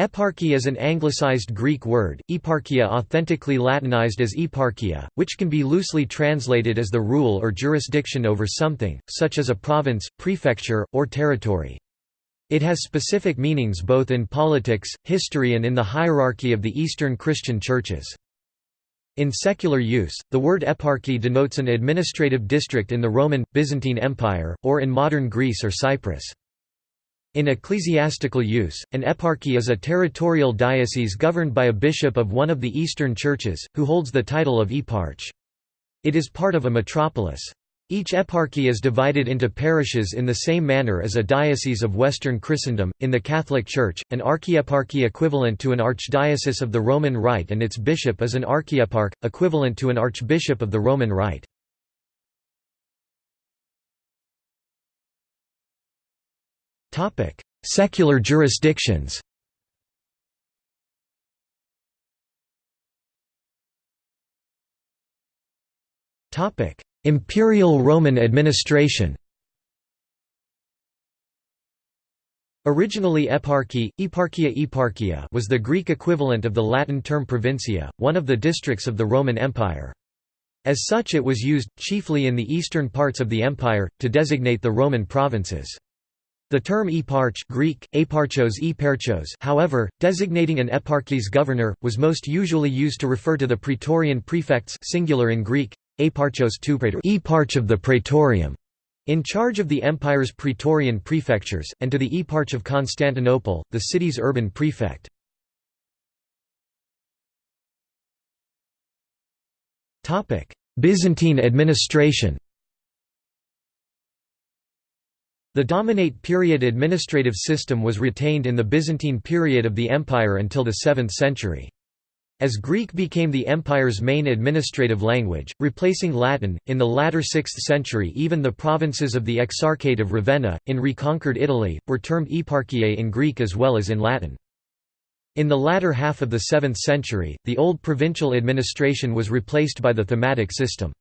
Eparchy is an anglicized Greek word, eparchia authentically Latinized as eparchia, which can be loosely translated as the rule or jurisdiction over something, such as a province, prefecture, or territory. It has specific meanings both in politics, history and in the hierarchy of the Eastern Christian churches. In secular use, the word eparchy denotes an administrative district in the Roman, Byzantine Empire, or in modern Greece or Cyprus. In ecclesiastical use, an eparchy is a territorial diocese governed by a bishop of one of the Eastern churches, who holds the title of eparch. It is part of a metropolis. Each eparchy is divided into parishes in the same manner as a diocese of Western Christendom. In the Catholic Church, an archieparchy equivalent to an archdiocese of the Roman Rite and its bishop is an archieparch, equivalent to an archbishop of the Roman Rite. Secular jurisdictions Imperial Roman administration Originally eparchy, eparchia eparchia was the Greek equivalent of the Latin term provincia, one of the districts of the Roman Empire. As such it was used, chiefly in the eastern parts of the empire, to designate the Roman provinces. The term eparch Greek, eparchos eparchos however, designating an eparchy's governor, was most usually used to refer to the praetorian prefects singular in Greek, eparchos eparch of the praetorium, in charge of the empire's praetorian prefectures, and to the eparch of Constantinople, the city's urban prefect. Byzantine administration the Dominate period administrative system was retained in the Byzantine period of the empire until the 7th century. As Greek became the empire's main administrative language, replacing Latin, in the latter 6th century even the provinces of the Exarchate of Ravenna, in reconquered Italy, were termed eparchiae in Greek as well as in Latin. In the latter half of the 7th century, the old provincial administration was replaced by the thematic system.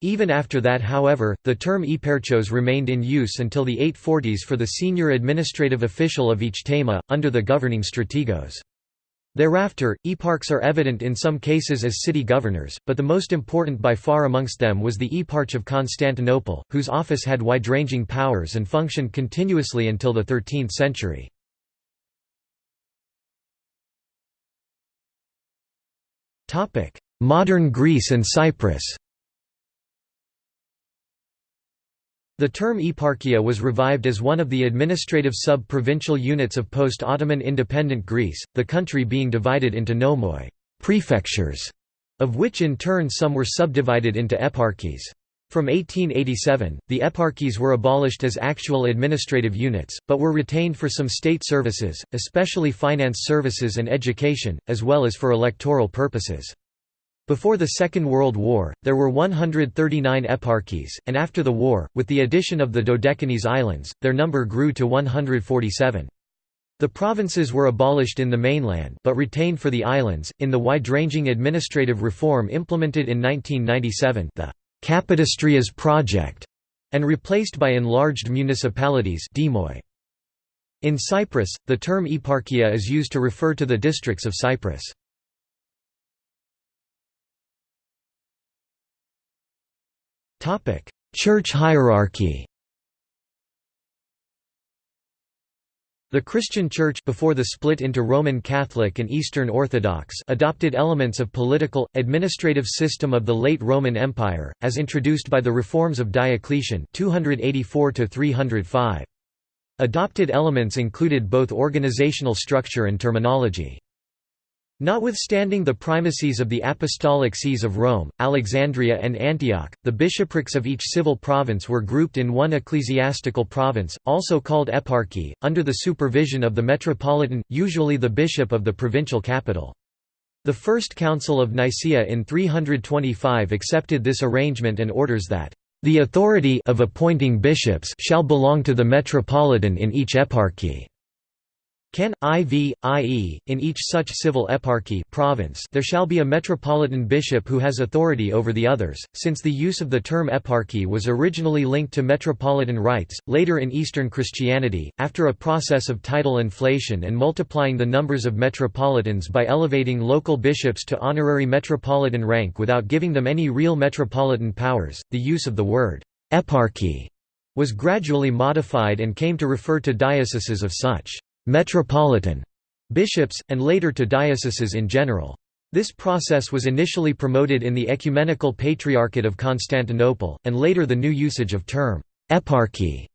Even after that however, the term eparchos remained in use until the 840s for the senior administrative official of each thema, under the governing strategos. Thereafter, eparchs are evident in some cases as city governors, but the most important by far amongst them was the eparch of Constantinople, whose office had wide-ranging powers and functioned continuously until the 13th century. Modern Greece and Cyprus The term eparchia was revived as one of the administrative sub-provincial units of post-Ottoman independent Greece, the country being divided into nomoi prefectures", of which in turn some were subdivided into eparchies. From 1887, the eparchies were abolished as actual administrative units, but were retained for some state services, especially finance services and education, as well as for electoral purposes. Before the Second World War, there were 139 eparchies, and after the war, with the addition of the Dodecanese Islands, their number grew to 147. The provinces were abolished in the mainland but retained for the islands, in the wide-ranging administrative reform implemented in 1997 the Kapodistrias project, and replaced by enlarged municipalities In Cyprus, the term eparchia is used to refer to the districts of Cyprus. Church hierarchy The Christian Church before the split into Roman Catholic and Eastern Orthodox adopted elements of political, administrative system of the late Roman Empire, as introduced by the reforms of Diocletian 284 -305. Adopted elements included both organizational structure and terminology. Notwithstanding the primacies of the apostolic sees of Rome, Alexandria and Antioch, the bishoprics of each civil province were grouped in one ecclesiastical province, also called eparchy, under the supervision of the metropolitan, usually the bishop of the provincial capital. The First Council of Nicaea in 325 accepted this arrangement and orders that, "...the authority of appointing bishops shall belong to the metropolitan in each eparchy." Can, iv, i.e., in each such civil eparchy province there shall be a metropolitan bishop who has authority over the others, since the use of the term eparchy was originally linked to metropolitan rights. Later in Eastern Christianity, after a process of title inflation and multiplying the numbers of metropolitans by elevating local bishops to honorary metropolitan rank without giving them any real metropolitan powers, the use of the word eparchy was gradually modified and came to refer to dioceses of such metropolitan bishops, and later to dioceses in general. This process was initially promoted in the Ecumenical Patriarchate of Constantinople, and later the new usage of term eparchy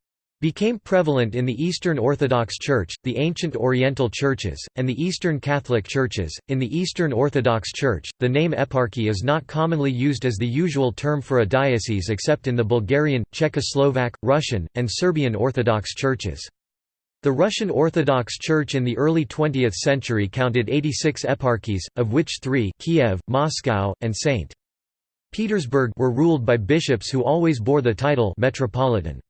became prevalent in the Eastern Orthodox Church, the ancient Oriental churches, and the Eastern Catholic churches. In the Eastern Orthodox Church, the name eparchy is not commonly used as the usual term for a diocese except in the Bulgarian, Czechoslovak, Russian, and Serbian Orthodox churches. The Russian Orthodox Church in the early 20th century counted 86 eparchies, of which three Kiev, Moscow, and St. Petersburg were ruled by bishops who always bore the title metropolitan.